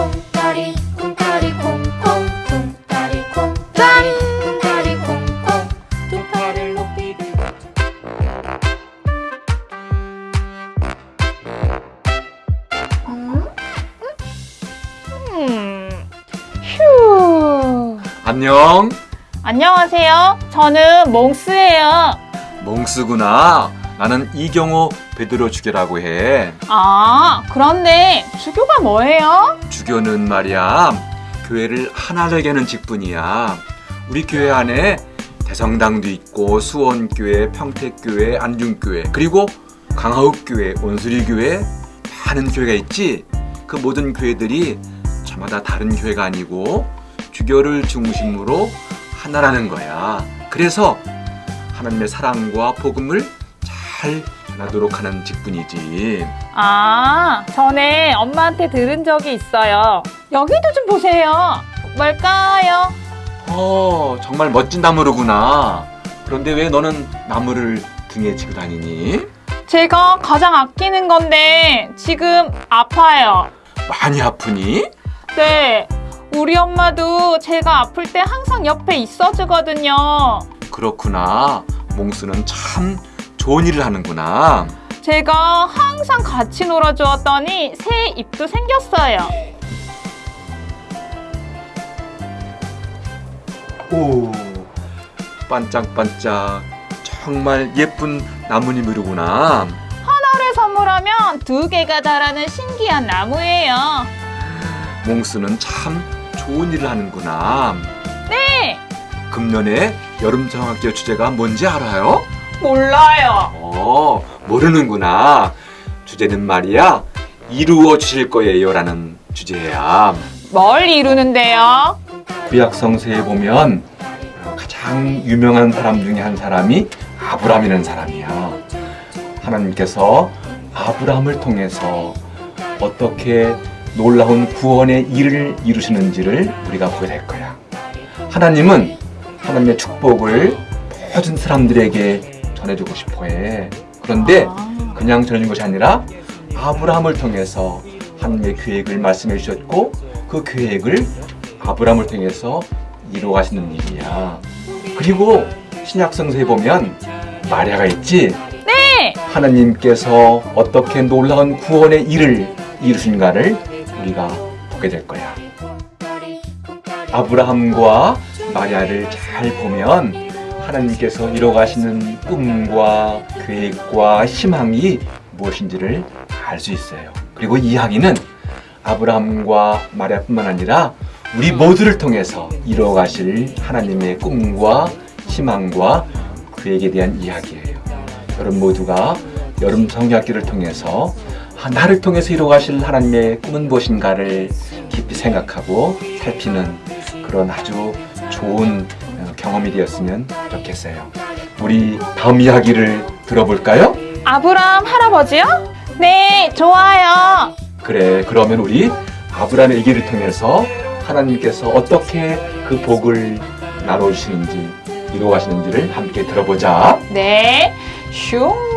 콩다리 콩다리 콩콩. 콩다리 콩다리 콩다리 콩콩 두 팔을 높이 들고 음? 음. 휴. 안녕. 안녕하세요. 저는 몽스예요. 몽스구나. 나는 이경호 베드로 주교라고 해. 아, 그런데 주교가 뭐예요? 주교는 말이야. 교회를 하나 되게 하는 직분이야. 우리 교회 안에 대성당도 있고 수원교회, 평택교회, 안중교회, 그리고 강화읍교회, 온수리교회 많은 교회가 있지. 그 모든 교회들이 저마다 다른 교회가 아니고 주교를 중심으로 하나라는 거야. 그래서 하나님의 사랑과 복음을 잘 전하도록 하는 직분이지. 아, 전에 엄마한테 들은 적이 있어요. 여기도 좀 보세요. 뭘까요? 어, 정말 멋진 나무르구나. 그런데 왜 너는 나무를 등에 지고 다니니? 제가 가장 아끼는 건데 지금 아파요. 많이 아프니? 네. 우리 엄마도 제가 아플 때 항상 옆에 있어주거든요. 그렇구나. 몽수는 참 좋은 일을 하는구나. 제가 항상 같이 놀아주었더니 새 입도 생겼어요. 오, 반짝반짝. 정말 예쁜 나무님이로구나. 하나를 선물하면 두 개가 자라는 신기한 나무예요. 몽수는 참 좋은 일을 하는구나. 네, 금년에 여름정학교 주제가 뭔지 알아요? 몰라요. 어, 모르는구나. 주제는 말이야, 이루어 주실 거예요. 라는 주제야. 뭘 이루는데요? 구약 성서에 보면 가장 유명한 사람 중에 한 사람이 아브람이라는 사람이야. 하나님께서 아브람을 통해서 어떻게 놀라운 구원의 일을 이루시는지를 우리가 보게 될 거야. 하나님은 하나님의 축복을 모든 사람들에게 전해주고 싶어 해. 그런데 아. 그냥 전해준 것이 아니라 아브라함을 통해서 하나님의 계획을 말씀해 주셨고 그 계획을 아브라함을 통해서 이루어가시는 일이야. 그리고 신약 성서에 보면 마리아가 있지. 네, 하나님께서 어떻게 놀라운 구원의 일을 이루신가를 우리가 보게 될 거야. 아브라함과 마리아를 잘 보면 하나님께서 이뤄가시는 꿈과 계획과 희망이 무엇인지를 알 수 있어요. 그리고 이 이야기는 아브라함과 마리아뿐만 아니라 우리 모두를 통해서 이뤄가실 하나님의 꿈과 희망과 계획에 대한 이야기예요. 여러분 모두가 여름 성경학기를 통해서 아, 나를 통해서 이루어가실 하나님의 꿈은 무엇인가를 깊이 생각하고 살피는 그런 아주 좋은 어, 경험이 되었으면 좋겠어요. 우리 다음 이야기를 들어볼까요? 아브람 할아버지요? 네, 좋아요. 그래, 그러면 우리 아브라함의 얘기를 통해서 하나님께서 어떻게 그 복을 나눠주시는지 이루어가시는지를 함께 들어보자. 네, 슝.